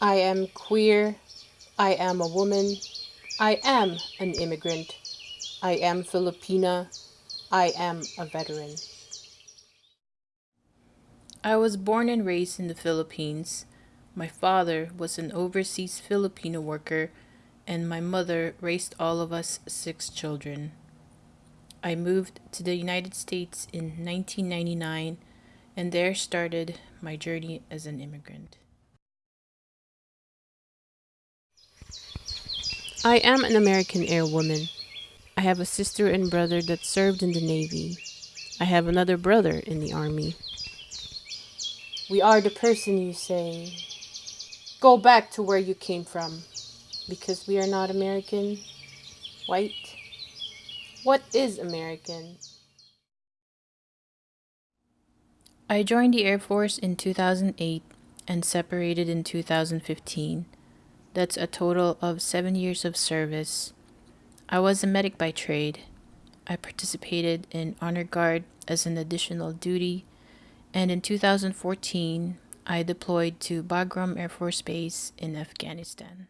I am queer. I am a woman. I am an immigrant. I am Filipina. I am a veteran. I was born and raised in the Philippines. My father was an overseas Filipino worker, and my mother raised all of us six children. I moved to the United States in 1999 and there started my journey as an immigrant. I am an American airwoman. I have a sister and brother that served in the Navy. I have another brother in the Army. We are the person you say, go back to where you came from, because we are not American, white. What is American? I joined the Air Force in 2008 and separated in 2015. That's a total of seven years of service. I was a medic by trade. I participated in Honor Guard as an additional duty, and in 2014, I deployed to Bagram Air Force Base in Afghanistan.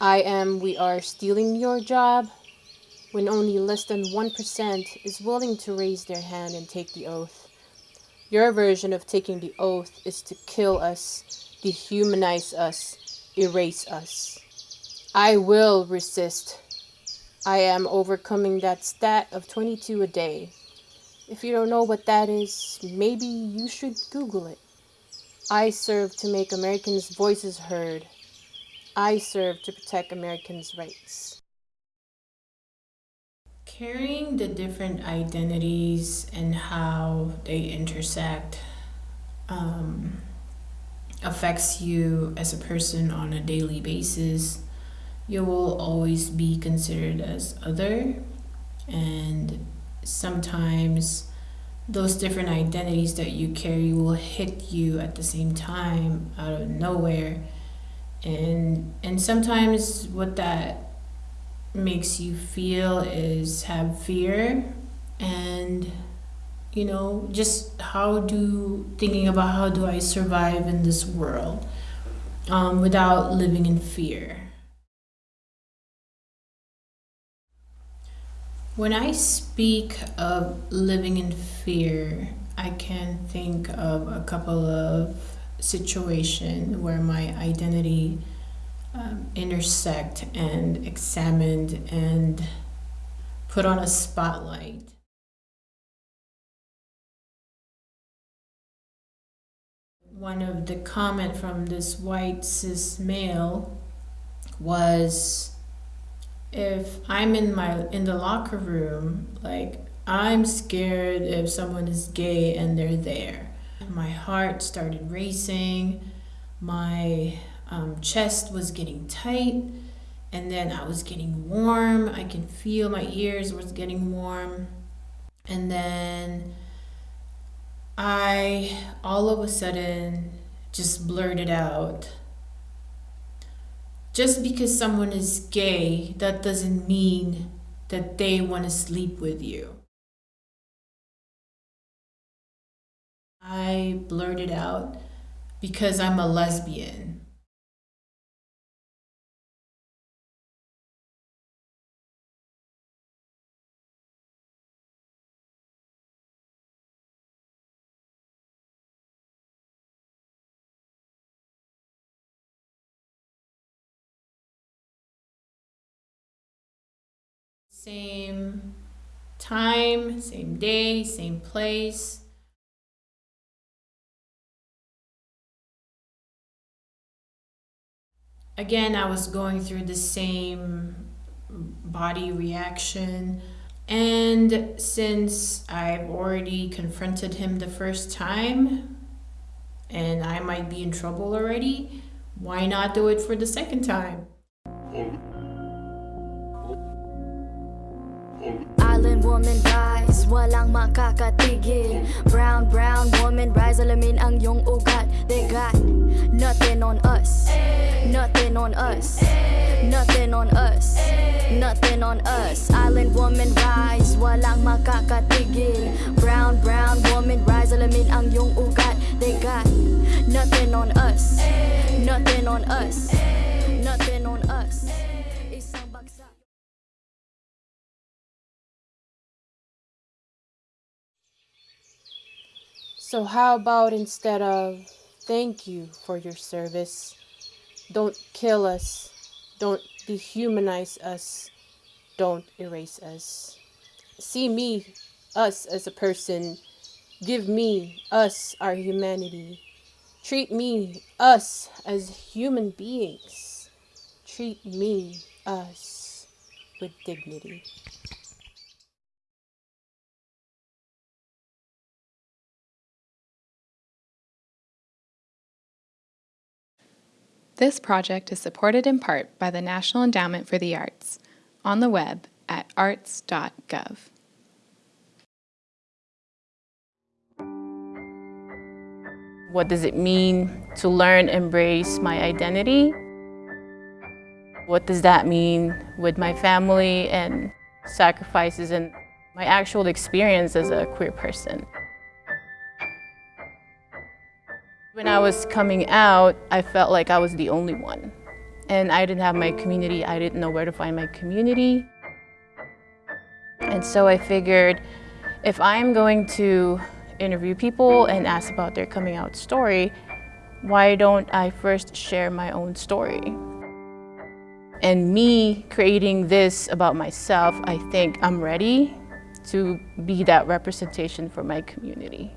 I am We Are Stealing Your Job when only less than 1% is willing to raise their hand and take the oath. Your version of taking the oath is to kill us, dehumanize us, erase us. I will resist. I am overcoming that stat of 22 a day. If you don't know what that is, maybe you should Google it. I serve to make Americans' voices heard. I serve to protect Americans' rights carrying the different identities and how they intersect um, affects you as a person on a daily basis you will always be considered as other. And sometimes those different identities that you carry will hit you at the same time out of nowhere. And and sometimes what that makes you feel is have fear and you know just how do thinking about how do i survive in this world um, without living in fear when i speak of living in fear i can think of a couple of situations where my identity um, intersect and examined and put on a spotlight. One of the comment from this white cis male was if I'm in my in the locker room, like I'm scared if someone is gay and they're there. My heart started racing. My um, chest was getting tight and then I was getting warm. I can feel my ears was getting warm. And then I all of a sudden just blurted out. Just because someone is gay, that doesn't mean that they want to sleep with you. I blurted out because I'm a lesbian. Same time, same day, same place. Again, I was going through the same body reaction. And since I've already confronted him the first time and I might be in trouble already, why not do it for the second time? Island woman rise, walang makakatigil Brown, brown woman rise, alamin ang yung ugat They got nothing on us Nothing on us Nothing on us Nothing on us Island woman rise, walang makakatigil Brown, brown woman rise, alamin ang yung ugat They got nothing on us. Nothing on us. So, how about instead of thank you for your service, don't kill us, don't dehumanize us, don't erase us. See me, us as a person, give me, us, our humanity. Treat me, us, as human beings. Treat me, us, with dignity. This project is supported in part by the National Endowment for the Arts on the web at arts.gov. What does it mean to learn, embrace my identity? What does that mean with my family and sacrifices and my actual experience as a queer person? When I was coming out, I felt like I was the only one. And I didn't have my community, I didn't know where to find my community. And so I figured if I'm going to interview people and ask about their coming out story, why don't I first share my own story? And me creating this about myself, I think I'm ready to be that representation for my community.